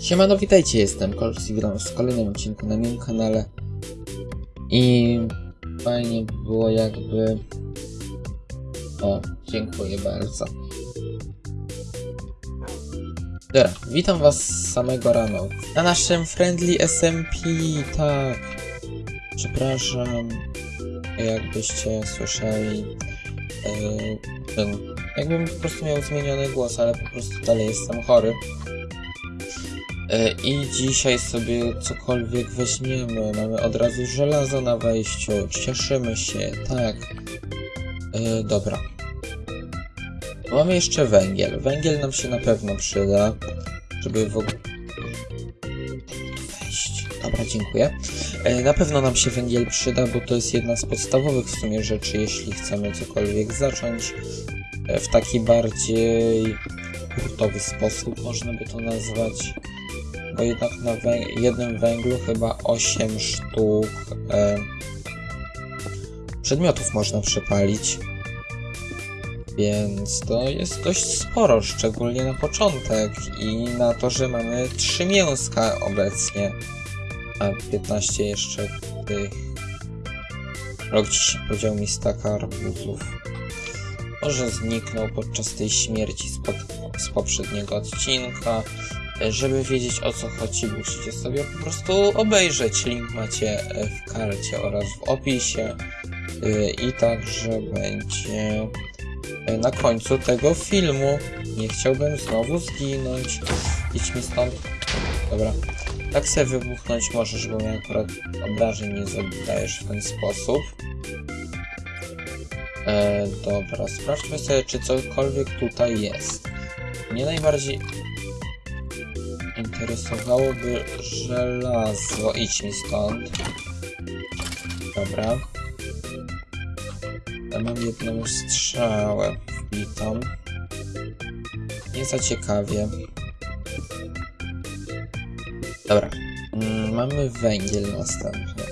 Siemano, witajcie, jestem Kolx i witam w kolejnym odcinku na moim kanale. I fajnie by było jakby... O, dziękuję bardzo. Dobra, witam was samego rano. Na naszym Friendly SMP, tak. Przepraszam, jakbyście słyszeli yy. Jakbym po prostu miał zmieniony głos, ale po prostu dalej jestem chory. E, I dzisiaj sobie cokolwiek weźmiemy. Mamy od razu żelazo na wejściu. Cieszymy się, tak. E, dobra. Mamy jeszcze węgiel. Węgiel nam się na pewno przyda, żeby w ogóle wejść. Dobra, dziękuję. E, na pewno nam się węgiel przyda, bo to jest jedna z podstawowych w sumie rzeczy, jeśli chcemy cokolwiek zacząć e, w taki bardziej hurtowy sposób, można by to nazwać bo jednak na jednym węglu chyba 8 sztuk e, przedmiotów można przepalić. Więc to jest dość sporo, szczególnie na początek i na to, że mamy 3 mięska obecnie, a 15 jeszcze tych. Rok powiedział mi staka arbuzów. Może zniknął podczas tej śmierci z, pod- z poprzedniego odcinka. Żeby wiedzieć o co chodzi, musicie sobie po prostu obejrzeć. Link macie e, w karcie oraz w opisie. Y, I także będzie e, na końcu tego filmu. Nie chciałbym znowu zginąć. Idź mi stąd. Dobra. Tak sobie wybuchnąć możesz, bo mnie akurat obrażeń nie zadajesz w ten sposób. E, dobra, sprawdźmy sobie, czy cokolwiek tutaj jest. Mnie najbardziej interesowałoby żelazo. Idź mi stąd. Dobra. Ja mam jedną strzałę wbitą. Nie za ciekawie. Dobra. Mm, mamy węgiel następny.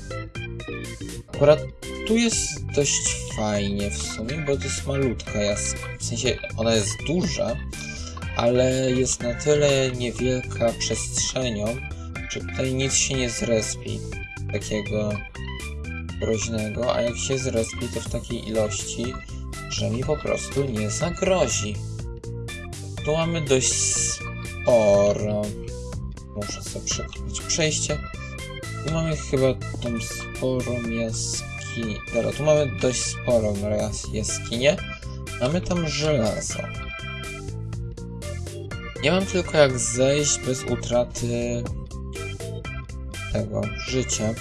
Akurat tu jest dość fajnie w sumie, bo to jest malutka jaskinia. W sensie ona jest duża, ale jest na tyle niewielka przestrzenią, że tutaj nic się nie zrespi takiego groźnego, a jak się zrespi to w takiej ilości, że mi po prostu nie zagrozi. Tu mamy dość sporo. Muszę sobie przekroczyć przejście. Tu mamy chyba tą sporą jaskinię. Dobra, tu mamy dość sporą jas- jaskinię. Mamy tam żelazo. Nie mam tylko jak zejść bez utraty tego życia.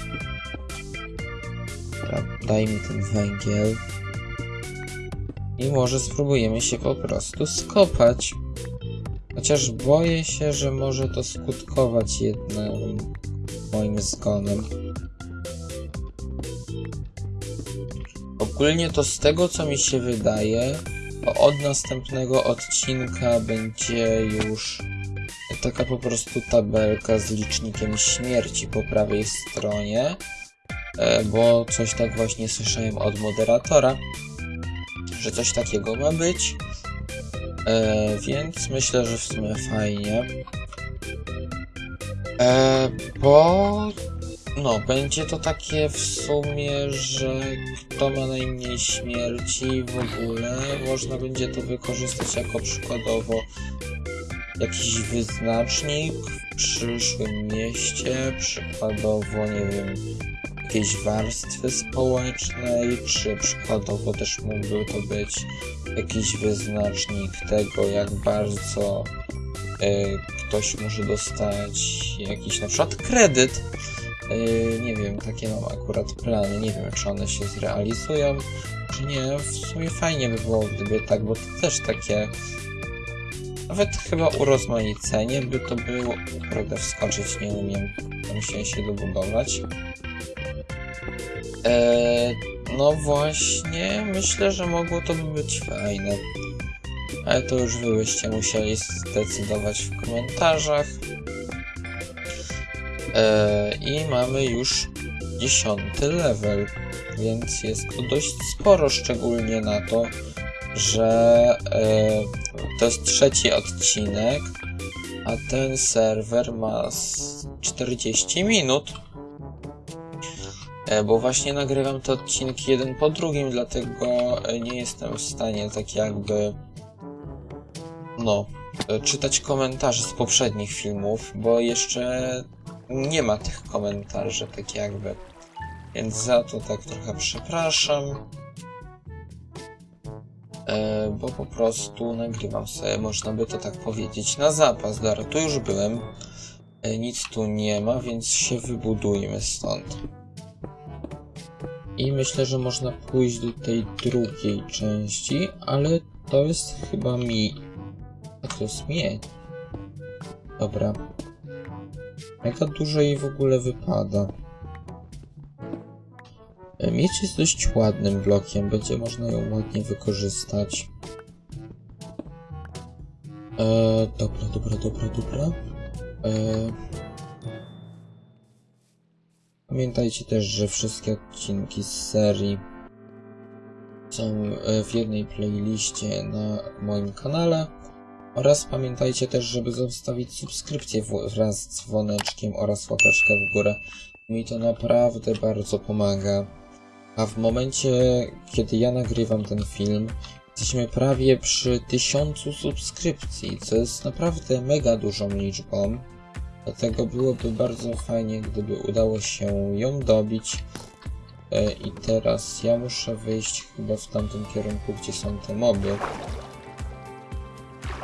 Daj mi ten węgiel. I może spróbujemy się po prostu skopać. Chociaż boję się, że może to skutkować jednym moim zgonem. Ogólnie to z tego co mi się wydaje, od następnego odcinka będzie już taka po prostu tabelka z licznikiem śmierci po prawej stronie, e, bo coś tak właśnie słyszałem od moderatora, że coś takiego ma być, e, więc myślę, że w sumie fajnie, e, bo no, będzie to takie w sumie, że kto ma najmniej śmierci w ogóle, można będzie to wykorzystać jako przykładowo jakiś wyznacznik w przyszłym mieście, przykładowo, nie wiem, jakiejś warstwy społecznej, czy przykładowo też mógłby to być jakiś wyznacznik tego, jak bardzo y, ktoś może dostać jakiś na przykład kredyt Yy, nie wiem, takie mam akurat plany. Nie wiem, czy one się zrealizują, czy nie. W sumie fajnie by było, gdyby tak, bo to też takie. Nawet chyba urozmaicenie by to było. Prawda, wskoczyć nie umiem. Musiałem się dobudować. Eee, no właśnie, myślę, że mogło to by być fajne. Ale to już wy byście musieli zdecydować w komentarzach. E, I mamy już dziesiąty level, więc jest to dość sporo, szczególnie na to, że e, to jest trzeci odcinek, a ten serwer ma z 40 minut. E, Bo właśnie nagrywam te odcinki jeden po drugim, dlatego nie jestem w stanie tak jakby no, czytać komentarzy z poprzednich filmów, bo jeszcze nie ma tych komentarzy, tak jakby. Więc za to tak trochę przepraszam. E, bo po prostu nagrywam sobie, można by to tak powiedzieć, na zapas. Dobra, tu już byłem. E, nic tu nie ma, więc się wybudujmy stąd. I myślę, że można pójść do tej drugiej części, ale to jest chyba mi. A to jest miedź. Dobra. Jaka dużo jej w ogóle wypada. Miedź jest dość ładnym blokiem, będzie można ją ładnie wykorzystać. E, dobra, dobra, dobra, dobra. E, pamiętajcie też, że wszystkie odcinki z serii są e, w jednej playliście na moim kanale. Oraz pamiętajcie też, żeby zostawić subskrypcję wraz z dzwoneczkiem oraz łapeczkę w górę. Mi to naprawdę bardzo pomaga. A w momencie, kiedy ja nagrywam ten film, jesteśmy prawie przy tysiącu subskrypcji, co jest naprawdę mega dużą liczbą. Dlatego byłoby bardzo fajnie, gdyby udało się ją dobić. E, I teraz ja muszę wyjść chyba w tamtym kierunku, gdzie są te moby.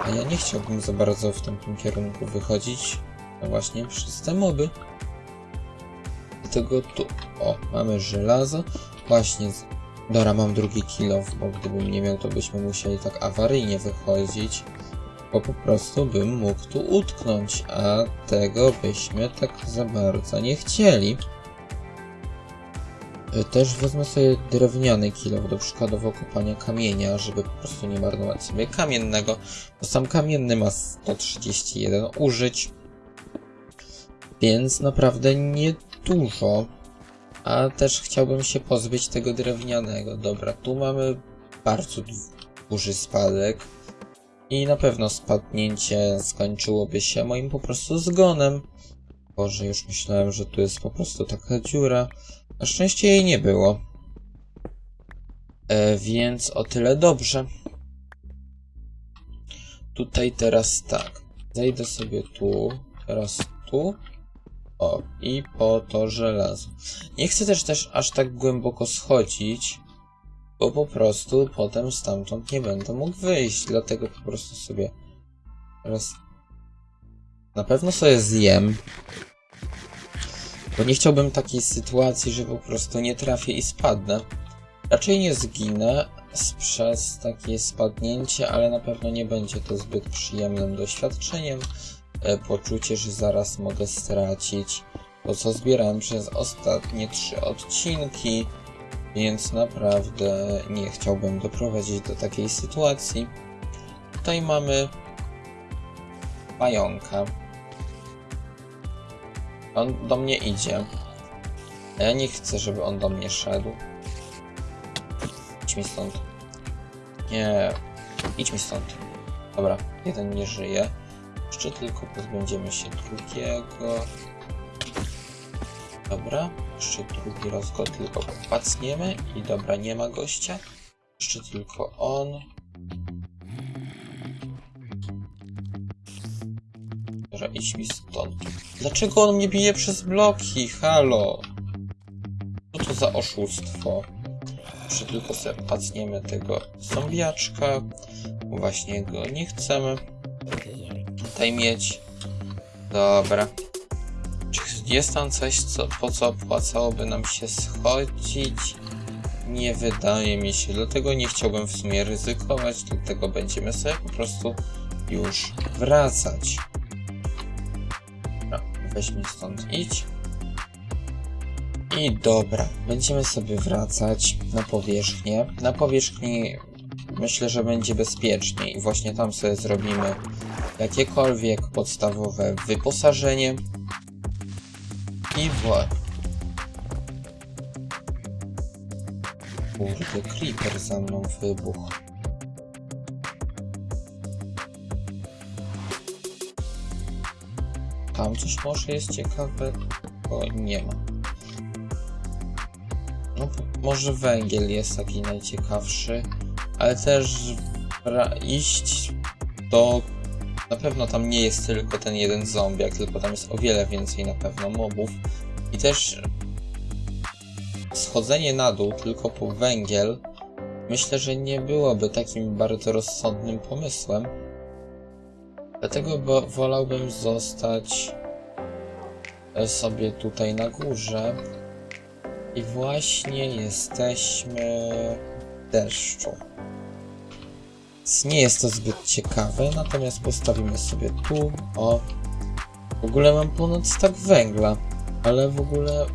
A ja nie chciałbym za bardzo w tamtym kierunku wychodzić. No właśnie przez te moby. Dlatego tu, o, mamy żelazo. Właśnie, z... Dobra, mam drugi kilof, bo gdybym nie miał, to byśmy musieli tak awaryjnie wychodzić. Bo po prostu bym mógł tu utknąć, a tego byśmy tak za bardzo nie chcieli. Y, Też wezmę sobie drewniany kilof do przykładowo kopania kamienia, żeby po prostu nie marnować sobie kamiennego, bo sam kamienny ma 131 użyć, więc naprawdę nie dużo. A też chciałbym się pozbyć tego drewnianego. Dobra, tu mamy bardzo du- duży spadek. I na pewno spadnięcie skończyłoby się moim po prostu zgonem. Boże, już myślałem, że tu jest po prostu taka dziura. Na szczęście jej nie było. E, więc o tyle dobrze. Tutaj teraz tak. Zejdę sobie tu, teraz tu. O, i po to żelazo. Nie chcę też też aż tak głęboko schodzić, bo po prostu potem stamtąd nie będę mógł wyjść, dlatego po prostu sobie teraz na pewno sobie zjem, bo nie chciałbym takiej sytuacji, że po prostu nie trafię i spadnę. Raczej nie zginę przez takie spadnięcie, ale na pewno nie będzie to zbyt przyjemnym doświadczeniem. E, Poczucie, że zaraz mogę stracić to, co zbierałem przez ostatnie trzy odcinki, więc naprawdę nie chciałbym doprowadzić do takiej sytuacji. Tutaj mamy pająka. On do mnie idzie. A ja nie chcę, żeby on do mnie szedł. Idź mi stąd. Nie. Idź mi stąd. Dobra, jeden nie żyje. Jeszcze tylko pozbędziemy się drugiego. Dobra, jeszcze drugi raz go tylko pacniemy i dobra, nie ma gościa. Jeszcze tylko on. Dobra, idź mi stąd. Dlaczego on mnie bije przez bloki? Halo! Co to za oszustwo? Jeszcze tylko sobie pacniemy tego zombiaczka. Właśnie go nie chcemy tutaj mieć. Dobra. Czy jest tam coś, co, po co opłacałoby nam się schodzić? Nie wydaje mi się, dlatego nie chciałbym w sumie ryzykować, dlatego będziemy sobie po prostu już wracać. Dobra, weź mi stąd idź. I dobra, będziemy sobie wracać na powierzchnię. Na powierzchni myślę, że będzie bezpieczniej. Właśnie tam sobie zrobimy jakiekolwiek podstawowe wyposażenie. I voilà. Kurde, creeper za mną wybuchł. Tam coś może jest ciekawego? Nie ma. No, może węgiel jest taki najciekawszy, ale też iść do... Na pewno tam nie jest tylko ten jeden zombiak, tylko tam jest o wiele więcej na pewno mobów. I też schodzenie na dół tylko po węgiel myślę, że nie byłoby takim bardzo rozsądnym pomysłem. Dlatego bo wolałbym zostać e, sobie tutaj na górze. I właśnie jesteśmy w deszczu. Nie jest to zbyt ciekawe, natomiast postawimy sobie tu, o. W ogóle mam ponad stak węgla, ale w ogóle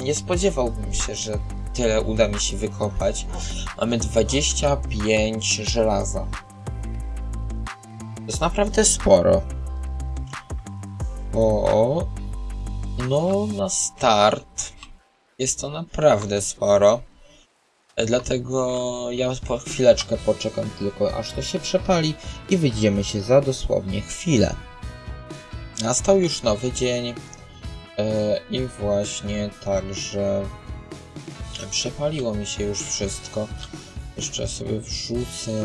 nie spodziewałbym się, że tyle uda mi się wykopać. Mamy 25 żelaza. Jest naprawdę sporo. O, no na start jest to naprawdę sporo. E, Dlatego ja po chwileczkę poczekam tylko aż to się przepali i wyjdziemy się za dosłownie chwilę. Nastał już nowy dzień e, i właśnie także przepaliło mi się już wszystko. Jeszcze sobie wrzucę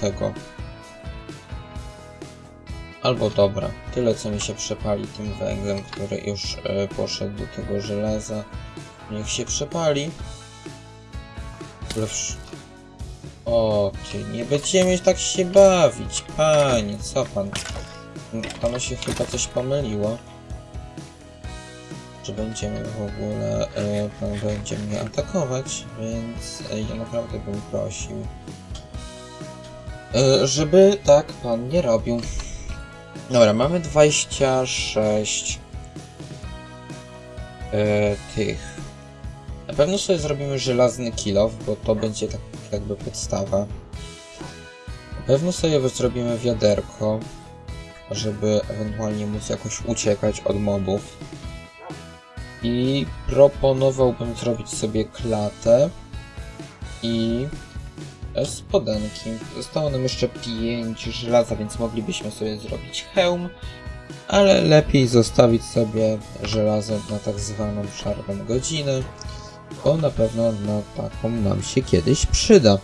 tego. Albo dobra, tyle co mi się przepali tym węglem, który już e, poszedł do tego żelaza. Niech się przepali. Lepsz. O, ty, nie będziemy tak się bawić, panie, co pan? Panu się chyba coś pomyliło. Że będziemy w ogóle, e, pan będzie mnie atakować, więc e, ja naprawdę bym prosił, żeby tak pan nie robił. Dobra, mamy 26 e, tych. Na pewno sobie zrobimy żelazny kilof, bo to będzie tak jakby podstawa. Na pewno sobie zrobimy wiaderko, żeby ewentualnie móc jakoś uciekać od mobów. I proponowałbym zrobić sobie klatę i spodenki. Zostało nam jeszcze 5 żelaza, więc moglibyśmy sobie zrobić hełm, ale lepiej zostawić sobie żelazo na tak zwaną szarą godzinę, bo na pewno na taką nam się kiedyś przyda.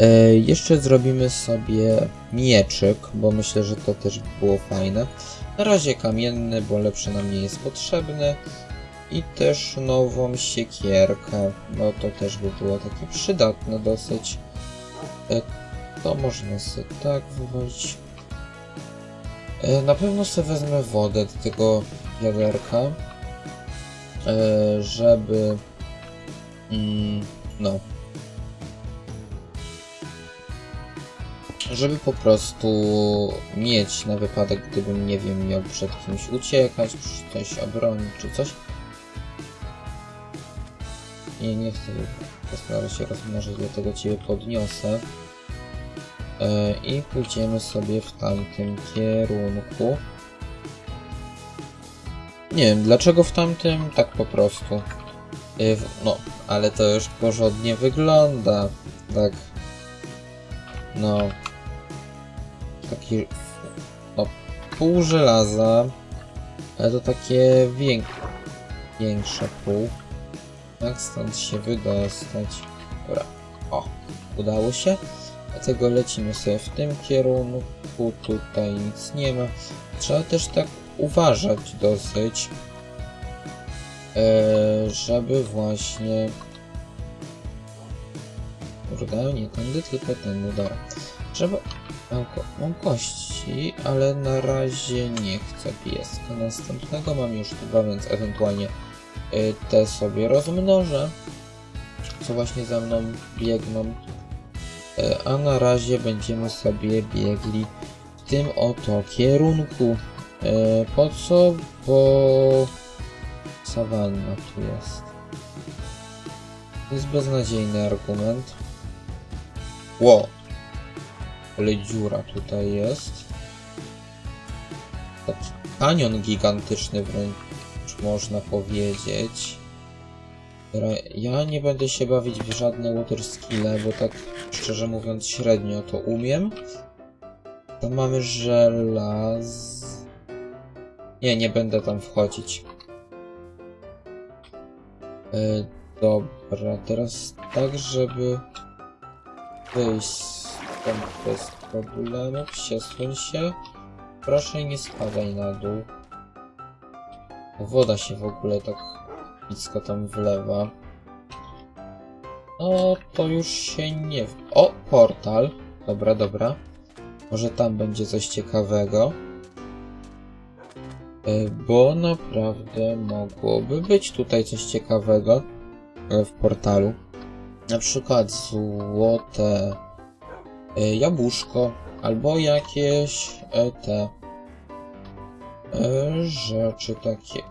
E, jeszcze zrobimy sobie mieczyk, bo myślę, że to też by było fajne. Na razie kamienny, bo lepszy nam nie jest potrzebny. I też nową siekierkę, no to też by było takie przydatne dosyć. E, to można sobie tak wywalić. E, na pewno sobie wezmę wodę do tego wiaderka, e, żeby... Mm, no. Żeby po prostu mieć na wypadek, gdybym, nie wiem, miał przed kimś uciekać, coś obronić czy coś. Nie, nie chcę postarać się rozmnożyć, dlatego Ciebie podniosę. E, I pójdziemy sobie w tamtym kierunku. Nie wiem, dlaczego w tamtym, tak po prostu. E, No, ale to już porządnie wygląda. Tak. No. Taki... No, pół żelaza. Ale to takie wiek... większe pół. Jak stąd się wydostać? Dobra. O, udało się. Dlatego lecimy sobie w tym kierunku. Tutaj nic nie ma. Trzeba też tak uważać dosyć. e, żeby właśnie... Kurde, nie tędy, tylko tędy, dobra. Żeby... Mam, ko mam kości, ale na razie nie chcę pieska następnego. Mam już dwa, więc ewentualnie te sobie rozmnożę, co właśnie za mną biegną. Y, A na razie będziemy sobie biegli w tym oto kierunku. Y, Po co? Bo sawanna tu jest. To jest beznadziejny argument. Ło! Ale dziura tutaj jest. Taki kanion gigantyczny wręcz można powiedzieć. Ja nie będę się bawić w żadne water skille, bo tak szczerze mówiąc średnio to umiem. To mamy żelaz... Nie, nie będę tam wchodzić. E, dobra, teraz tak, żeby wyjść stąd bez problemu. Przesuń się. Proszę nie spadaj na dół. Woda się w ogóle tak blisko tam wlewa. No, to już się nie... O, portal. Dobra, dobra. Może tam będzie coś ciekawego. E, Bo naprawdę mogłoby być tutaj coś ciekawego e, w portalu. Na przykład złote e, jabłuszko albo jakieś te rzeczy takie.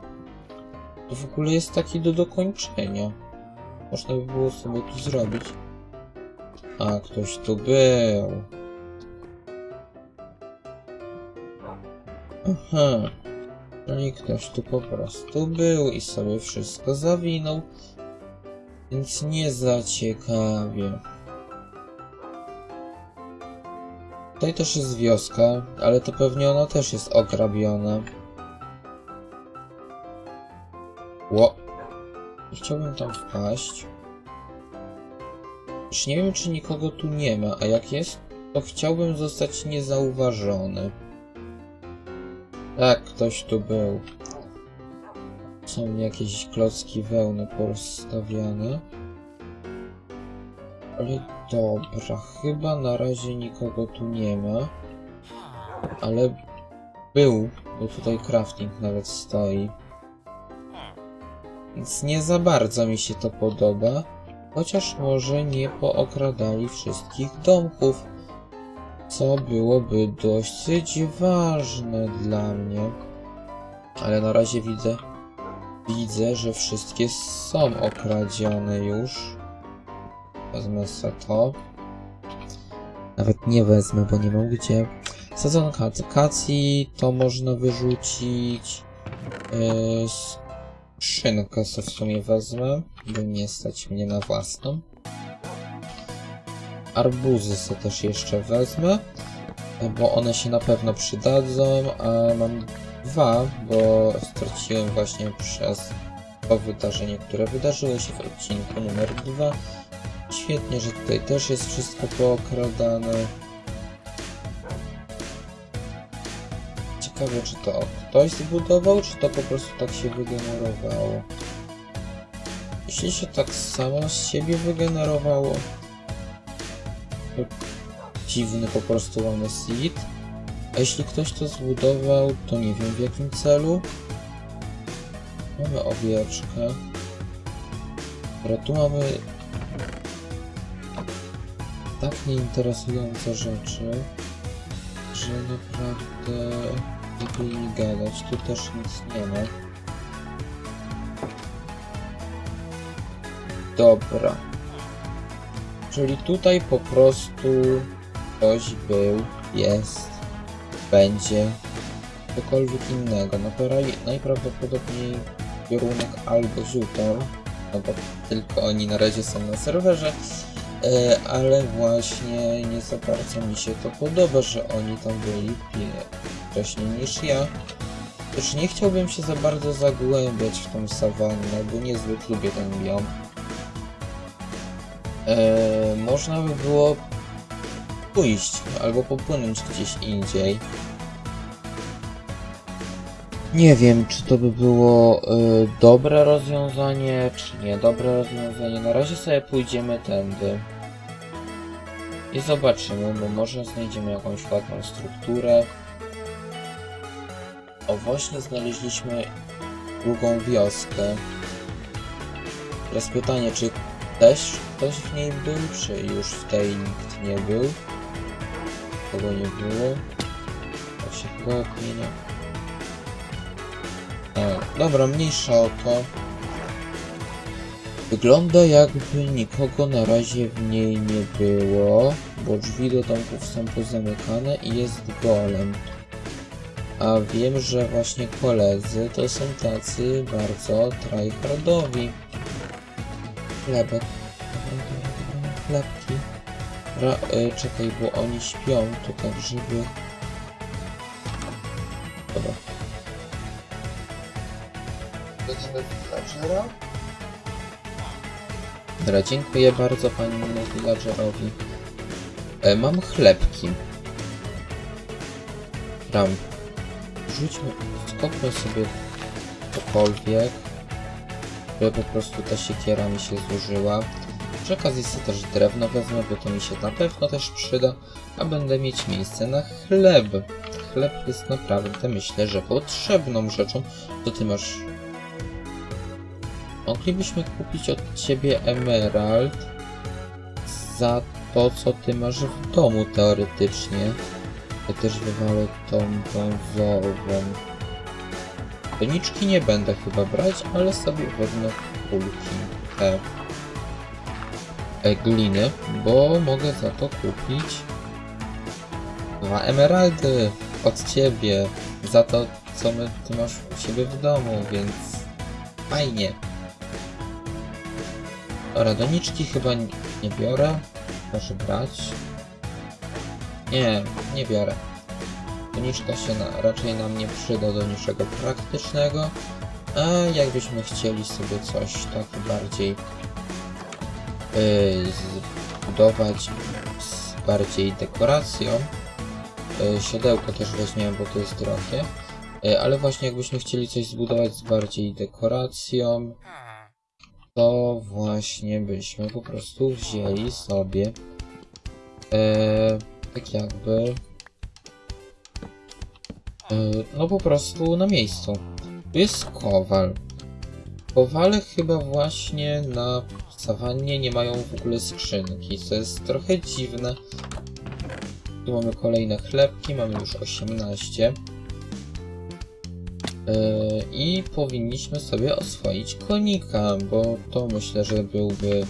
To w ogóle jest taki do dokończenia. Można by było sobie tu zrobić. A, ktoś tu był. Aha. Czyli ktoś tu po prostu był i sobie wszystko zawinął. Więc nie za ciekawie. Tutaj też jest wioska, ale to pewnie ona też jest ograbiona. Ło. Chciałbym tam wpaść. Już nie wiem, czy nikogo tu nie ma, a jak jest, to chciałbym zostać niezauważony. Tak, ktoś tu był. Są jakieś klocki wełny porozstawiane. Ale dobra, chyba na razie nikogo tu nie ma. Ale był, bo tutaj crafting nawet stoi. Więc nie za bardzo mi się to podoba. Chociaż może nie pookradali wszystkich domków. Co byłoby dosyć ważne dla mnie. Ale na razie widzę, widzę, że wszystkie są okradzione już. Wezmę se to. Nawet nie wezmę, bo nie mam gdzie. Sadzonka akacji to można wyrzucić. Yy, skrzynkę sobie w sumie wezmę, bo nie stać mnie na własną. Arbuzy sobie też jeszcze wezmę, bo one się na pewno przydadzą, a mam dwa, bo straciłem właśnie przez to wydarzenie, które wydarzyło się w odcinku numer dwa. Świetnie, że tutaj też jest wszystko pookradane. Ciekawe, czy to ktoś zbudował, czy to po prostu tak się wygenerowało. Jeśli się tak samo z siebie wygenerowało, to dziwny po prostu mamy seed. A jeśli ktoś to zbudował, to nie wiem w jakim celu. Mamy owieczkę. Dobra, tu mamy tak nieinteresujące rzeczy, że naprawdę nie gadać. Tu też nic nie ma. Dobra. Czyli tutaj po prostu ktoś był, jest, będzie cokolwiek innego. No najprawdopodobniej kierunek albo Zutor, no bo tylko oni na razie są na serwerze, ale właśnie nie za bardzo mi się to podoba, że oni tam byli wcześniej niż ja. Też nie chciałbym się za bardzo zagłębiać w tą sawannę, bo niezbyt lubię ten biom. E, można by było pójść albo popłynąć gdzieś indziej. Nie wiem, czy to by było e, dobre rozwiązanie, czy niedobre rozwiązanie. Na razie sobie pójdziemy tędy. I zobaczymy, bo może znajdziemy jakąś ładną strukturę. O, właśnie znaleźliśmy drugą wioskę. Teraz pytanie, czy też ktoś w niej był, czy już w tej nikt nie był? Kogo nie było? To się chyba odmienia. A, dobra, mniejsza o to. Wygląda jakby nikogo na razie w niej nie było, bo drzwi do domków są pozamykane i jest golem. A wiem, że właśnie koledzy to są tacy bardzo tryhardowi. Chlebek. Chlebki. Ra, y, czekaj, bo oni śpią, to tak żeby... Dobra. Będziemy villagera. Dobra, dziękuję bardzo panu villagerowi. E, mam chlebki. Ram. Rzućmy, skopmy sobie cokolwiek, żeby po prostu ta siekiera mi się zużyła. Przy okazji sobie też drewno wezmę, bo to mi się na pewno też przyda, a będę mieć miejsce na chleb. Chleb jest naprawdę, myślę, że potrzebną rzeczą. To ty masz Moglibyśmy kupić od ciebie emerald za to, co ty masz w domu teoretycznie. Ja też wywalę tą brązową. Doniczki nie będę chyba brać, ale sobie wezmę kulki te e, gliny, bo mogę za to kupić dwa emeraldy od ciebie za to, co my, ty masz u siebie w domu, więc fajnie. Dobra, doniczki chyba nie, biorę. Proszę brać. Nie, nie biorę. Doniczka się na, raczej nam nie przyda do niczego praktycznego. A jakbyśmy chcieli sobie coś tak bardziej yy, zbudować z bardziej dekoracją. Yy, siodełko też weźmiemy, bo to jest drogie. Yy, ale właśnie jakbyśmy chcieli coś zbudować z bardziej dekoracją, to właśnie byśmy po prostu wzięli sobie e, tak jakby e, no po prostu na miejscu. Tu jest kowal. Kowale chyba właśnie na sawannie nie mają w ogóle skrzynki, co jest trochę dziwne. Tu mamy kolejne chlebki, mamy już 18. Yy, I powinniśmy sobie oswoić konika, bo to myślę, że byłby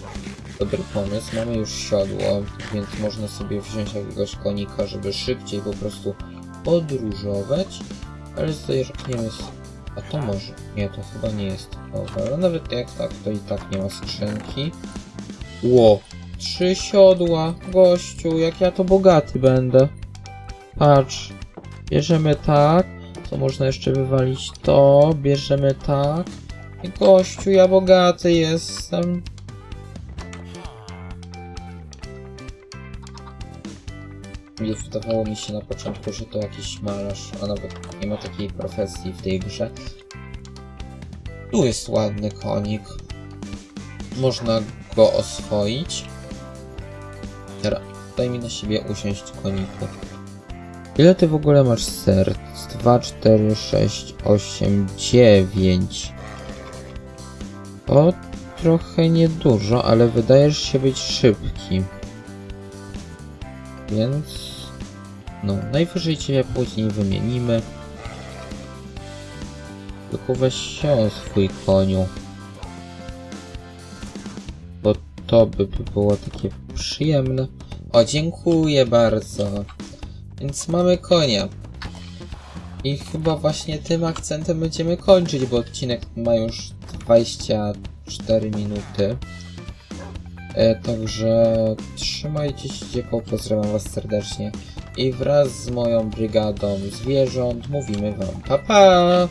dobry pomysł. Mamy już siodło, więc można sobie wziąć jakiegoś konika, żeby szybciej po prostu podróżować. Ale zerkniemy z... A to może... Nie, to chyba nie jest kowal. Ale nawet jak tak, to i tak nie ma skrzynki. Ło! Trzy siodła! Gościu, jak ja to bogaty będę. Patrz. Bierzemy tak. To można jeszcze wywalić to, bierzemy tak. I gościu, ja bogaty jestem. Wydawało mi się na początku, że to jakiś malarz, a nawet nie ma takiej profesji w tej grze. Tu jest ładny konik. Można go oswoić. Teraz daj mi na siebie usiąść koniku. Ile ty w ogóle masz serc? 2, 4, 6, 8, 9. To trochę niedużo, ale wydajesz się być szybki. Więc... No, najwyżej cię później wymienimy. Tylko weź się o swój koniu. Bo to by było takie przyjemne. O, dziękuję bardzo. Więc mamy konia. I chyba właśnie tym akcentem będziemy kończyć, bo odcinek ma już 24 minuty. E, także trzymajcie się ciepło, pozdrawiam was serdecznie. I wraz z moją brygadą zwierząt mówimy wam pa pa!